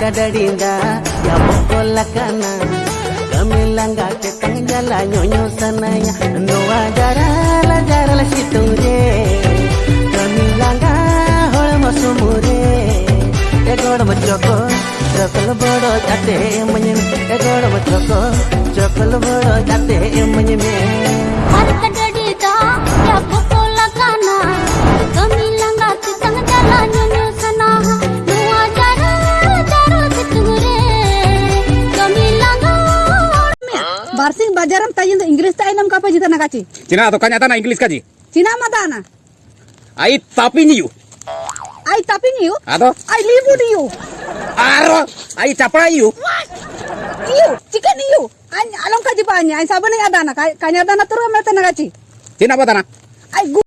kadadinda ya bokola kana kamilanga te tangjala nyonyo sanaya, noa jarala jarala siture kamilanga hol masumure egod machoko chokol bodo jate manyem egod machoko chokol bodo jate Farsi bajaram tayin do Inggris tayin enam kapa jita nakaci. Cina atau kanya tana Inggris kaji? Cina mata ana. Ai tapi niu. Ai tapi niu? Ato? Ai libu niu. Aro? Ai capra niu? Iu, Chicken niu. Ani alam kaji banyak, ani. Ani yang ada ana. Kanya ada ana turu amerta nakaci. Cina mata ana. Ai gu.